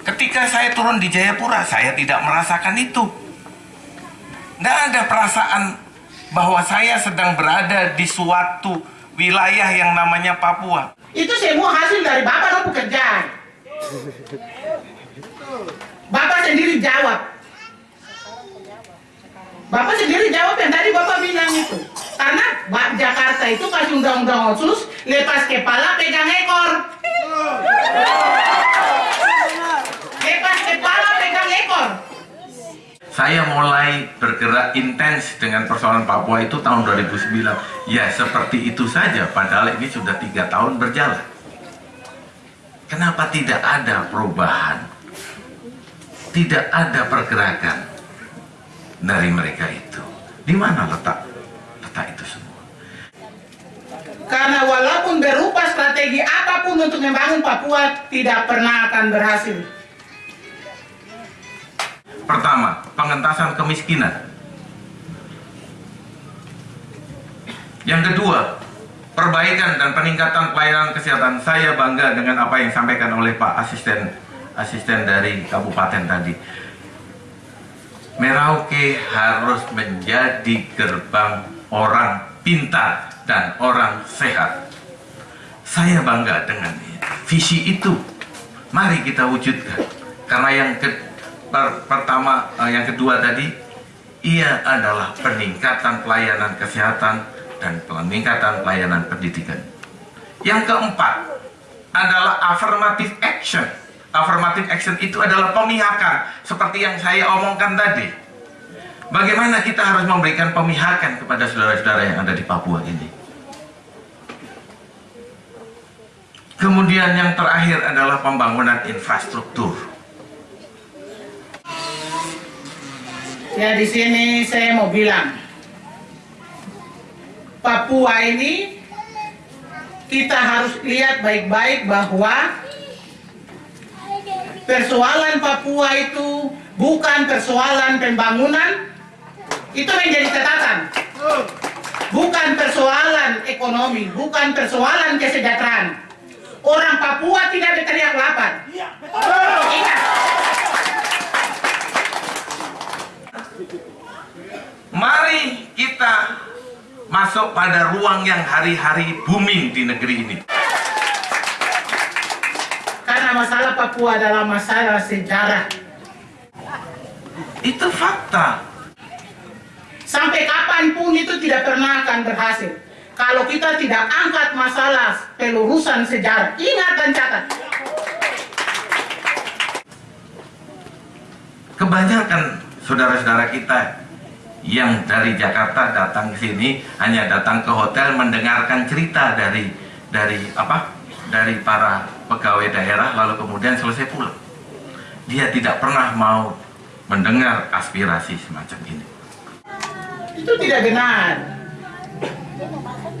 Ketika saya turun di Jayapura, saya tidak merasakan itu. Tidak ada perasaan bahwa saya sedang berada di suatu wilayah yang namanya Papua. Itu semua hasil dari Bapak dan pekerjaan. Bapak sendiri jawab. Bapak sendiri jawab yang tadi Bapak bilang itu. Jakarta itu kasih undang-undang otsus, lepas kepala pegang ekor. Lepas kepala pegang ekor. Saya mulai bergerak intens dengan persoalan Papua itu tahun 2009. Ya seperti itu saja, padahal ini sudah tiga tahun berjalan. Kenapa tidak ada perubahan? Tidak ada pergerakan dari mereka itu. Di mana letak itu semua? Karena walaupun berupa strategi apa pun untuk membangun Papua, tidak pernah akan berhasil. Pertama, pengentasan kemiskinan. Yang kedua, perbaikan dan peningkatan pelayanan kesehatan. Saya bangga dengan apa yang disampaikan oleh Pak Asisten Asisten dari Kabupaten tadi. Merauke harus menjadi gerbang orang pintar dan orang sehat. Saya bangga dengan visi itu. Mari kita wujudkan. Karena yang ke- per- pertama, eh, yang kedua tadi, ia adalah peningkatan pelayanan kesehatan dan peningkatan pelayanan pendidikan. Yang keempat adalah affirmative action. Affirmative action itu adalah pemihakan, seperti yang saya omongkan tadi. Bagaimana kita harus memberikan pemihakan kepada saudara-saudara yang ada di Papua ini? Kemudian yang terakhir adalah pembangunan infrastruktur. Ya di sini saya mau bilang, Papua ini kita harus lihat baik-baik bahwa persoalan Papua itu bukan persoalan pembangunan, itu menjadi catatan. Bukan persoalan ekonomi, bukan persoalan kesejahteraan. Orang Papua tidak berteriak lapar. Ingat, Mari kita masuk pada ruang yang hari-hari booming di negeri ini. karena masalah Papua adalah masalah sejarah. Itu fakta. Sampai kapan pun itu tidak pernah akan berhasil. Kalau kita tidak angkat masalah pelurusan sejarah, ingat dan catat. Kebanyakan saudara-saudara kita yang dari Jakarta datang ke sini hanya datang ke hotel mendengarkan cerita dari dari apa? dari para pegawai daerah lalu kemudian selesai pulang. Dia tidak pernah mau mendengar aspirasi semacam ini. Itu tidak benar. cái này ba sách